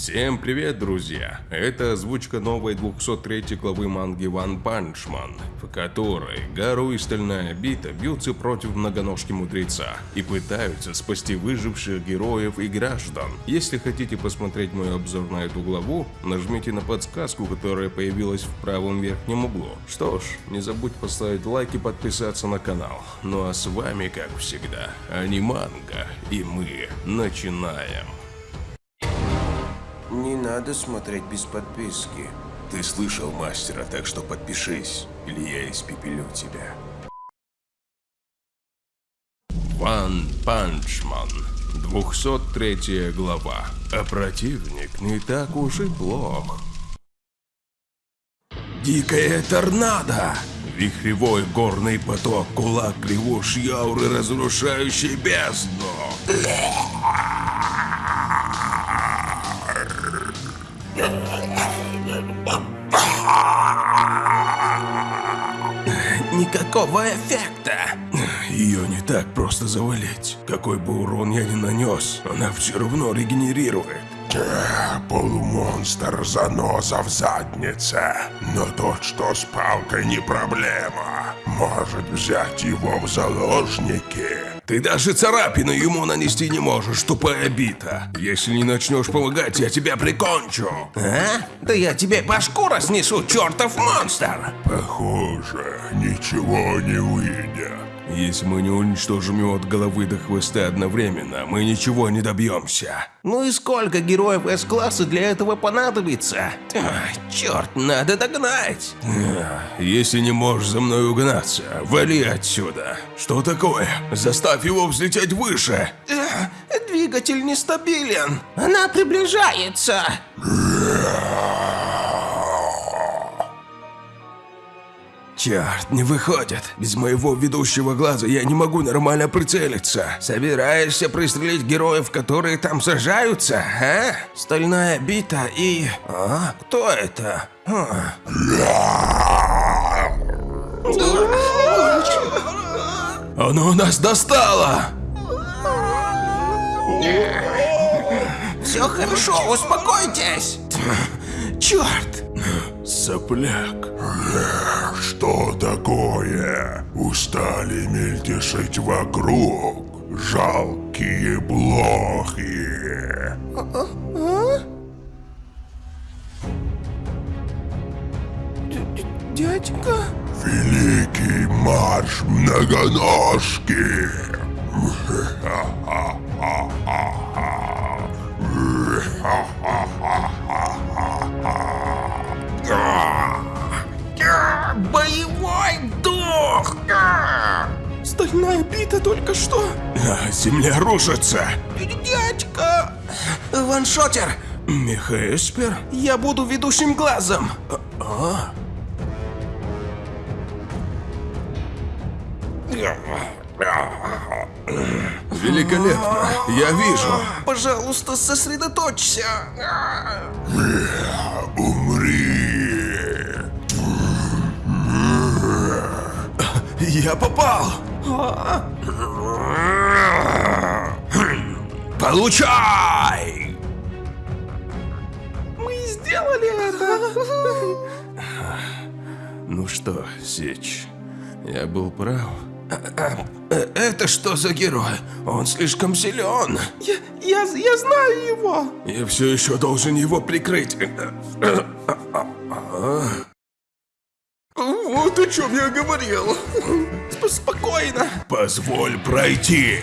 Всем привет, друзья! Это озвучка новой 203 главы манги One Punch Man, в которой Гару и Стальная Бита бьются против многоножки мудреца и пытаются спасти выживших героев и граждан. Если хотите посмотреть мой обзор на эту главу, нажмите на подсказку, которая появилась в правом верхнем углу. Что ж, не забудь поставить лайк и подписаться на канал. Ну а с вами, как всегда, Аниманга, и мы начинаем. Не надо смотреть без подписки. Ты слышал мастера, так что подпишись, или я испепелю тебя. One Punch Man, 203 глава. А противник не так уж и плох. Дикая торнадо! Вихревой горный поток, кулак лягушьи ауры, разрушающий бездну. Никакого эффекта. Ее не так просто завалить. Какой бы урон я ни нанес, она все равно регенерирует. Полумонстр заноза в заднице. Но тот, что с палкой, не проблема. Может взять его в заложники. Ты даже царапину ему нанести не можешь, тупая бита. Если не начнешь помогать, я тебя прикончу. А? Да я тебе башку разнесу, чертов монстр! Похоже, ничего не выйдет. Если мы не уничтожим его от головы до хвоста одновременно, мы ничего не добьемся. Ну и сколько героев С-класса для этого понадобится? Ах, черт, надо догнать! Если не можешь за мной угнаться, вали отсюда. Что такое? Заставь его взлететь выше. Двигатель нестабилен. Она приближается. Черт, не выходит. Без моего ведущего глаза я не могу нормально прицелиться. Собираешься пристрелить героев, которые там сражаются, а? Стальная бита и... А? Кто это? А. Оно нас достало! Все хорошо, успокойтесь. Черт! Сопляк. Что такое? Устали мельтешить вокруг? Жалкие блохи. Дядька? Великий марш многоножки. Боевой дух! Стальная бита только что. Земля рушится. Дядька! Ваншотер, Мехаэспер? я буду ведущим глазом. А? Великолепно. Я вижу. Пожалуйста, сосредоточься. Умри. Я попал. Получай! Мы сделали это. Ну что, Сеч, я был прав. Это что за герой? Он слишком силен. Я, я, я знаю его. Я все еще должен его прикрыть. Вот о чем я говорил. Сп- Спокойно. Позволь пройти.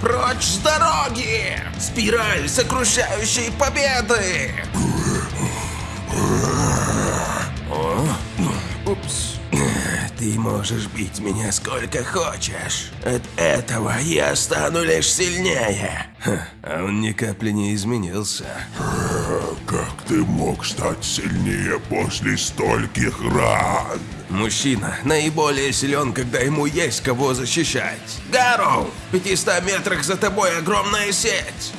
Прочь с дороги! Спираль сокрушающей победы! Упс. Ты можешь бить меня сколько хочешь. От этого я стану лишь сильнее. А он ни капли не изменился. Как ты мог стать сильнее после стольких ран? Мужчина наиболее силен, когда ему есть кого защищать. Гару! В 500 метрах за тобой огромная сеть!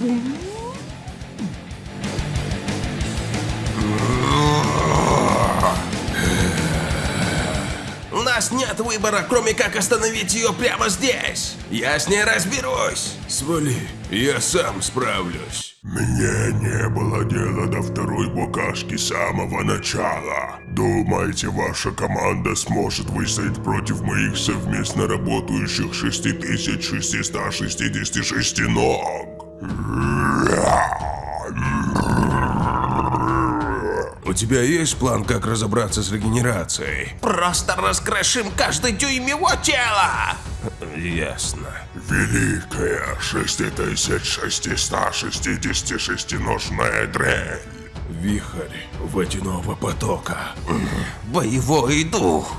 нас нет выбора, кроме как остановить ее прямо здесь. Я с ней разберусь. Свали, я сам справлюсь. Мне не было дела до второй букашки с самого начала. Думаете, ваша команда сможет выстоять против моих совместно работающих 6666 ног? У тебя есть план, как разобраться с регенерацией? Просто раскрошим каждый дюйм его тела. Ясно. Великая 6666-ножная дрель. Вихрь водяного потока. Боевой дух.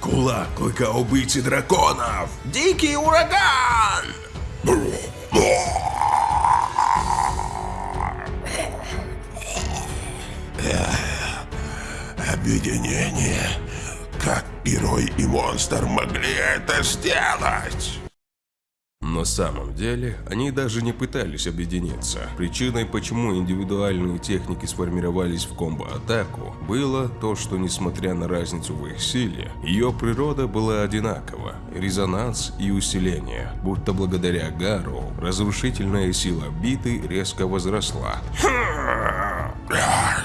Кулак клыка убийцы драконов. Дикий ураган. Монстр могли это сделать? На самом деле, они даже не пытались объединиться. Причиной, почему индивидуальные техники сформировались в комбо-атаку, было то, что несмотря на разницу в их силе, ее природа была одинакова. Резонанс и усиление, будто благодаря Гару, разрушительная сила биты резко возросла.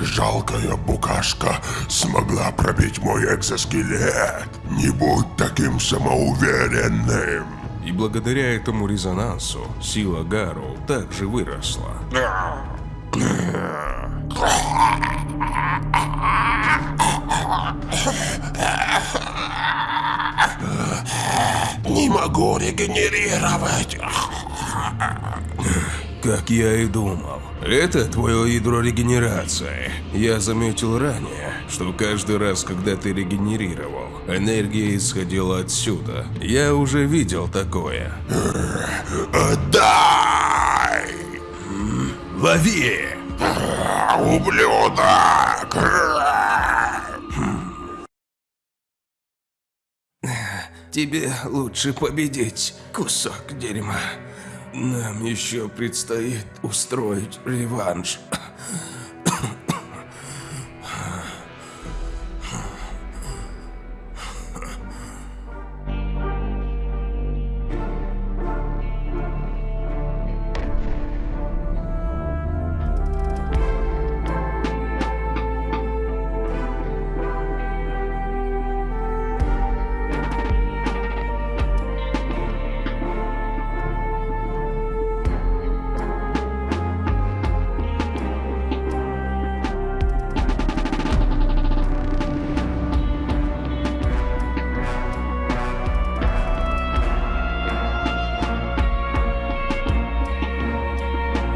Жалкая букашка смогла пробить мой экзоскелет. Не будь таким самоуверенным. И благодаря этому резонансу, сила Гару также выросла. Не могу регенерировать. Как я и думал. Это твое ядро регенерации. Я заметил ранее, что каждый раз, когда ты регенерировал, энергия исходила отсюда. Я уже видел такое. Дай! Лови! Ублюдок! Тебе лучше победить, кусок дерьма. Нам еще предстоит устроить реванш.